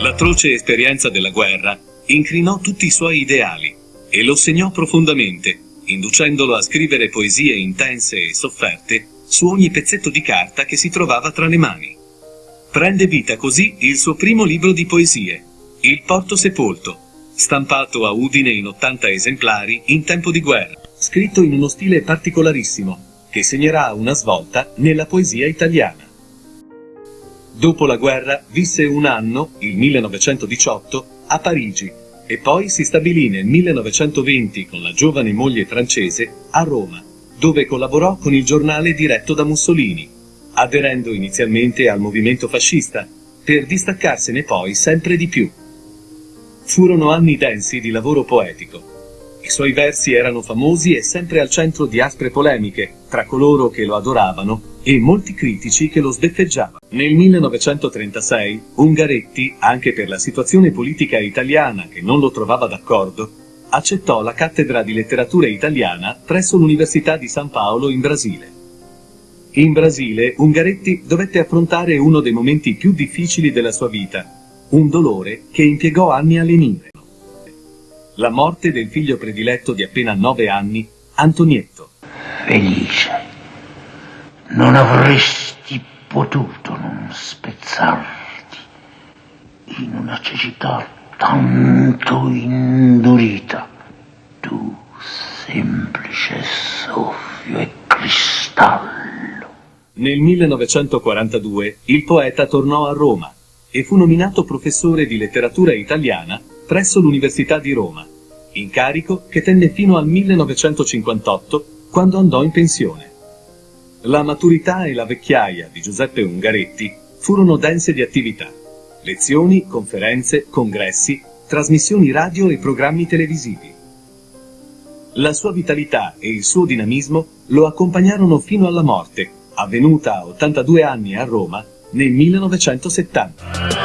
L'atroce esperienza della guerra incrinò tutti i suoi ideali e lo segnò profondamente, inducendolo a scrivere poesie intense e sofferte su ogni pezzetto di carta che si trovava tra le mani. Prende vita così il suo primo libro di poesie, Il Porto Sepolto, stampato a Udine in 80 esemplari in tempo di guerra, scritto in uno stile particolarissimo, che segnerà una svolta nella poesia italiana. Dopo la guerra visse un anno, il 1918, a Parigi e poi si stabilì nel 1920 con la giovane moglie francese a Roma, dove collaborò con il giornale diretto da Mussolini, aderendo inizialmente al movimento fascista, per distaccarsene poi sempre di più. Furono anni densi di lavoro poetico. I suoi versi erano famosi e sempre al centro di aspre polemiche, tra coloro che lo adoravano e molti critici che lo sbeffeggiavano. Nel 1936 Ungaretti, anche per la situazione politica italiana che non lo trovava d'accordo, accettò la cattedra di letteratura italiana presso l'Università di San Paolo in Brasile. In Brasile Ungaretti dovette affrontare uno dei momenti più difficili della sua vita, un dolore che impiegò anni a lenire. La morte del figlio prediletto di appena nove anni, Antonietto. Felice, non avresti potuto non spezzarti in una cecità tanto indurita, tu semplice soffio e cristallo. Nel 1942 il poeta tornò a Roma e fu nominato professore di letteratura italiana presso l'Università di Roma, incarico che tenne fino al 1958 quando andò in pensione. La maturità e la vecchiaia di Giuseppe Ungaretti furono dense di attività. Lezioni, conferenze, congressi, trasmissioni radio e programmi televisivi. La sua vitalità e il suo dinamismo lo accompagnarono fino alla morte, avvenuta a 82 anni a Roma nel 1970.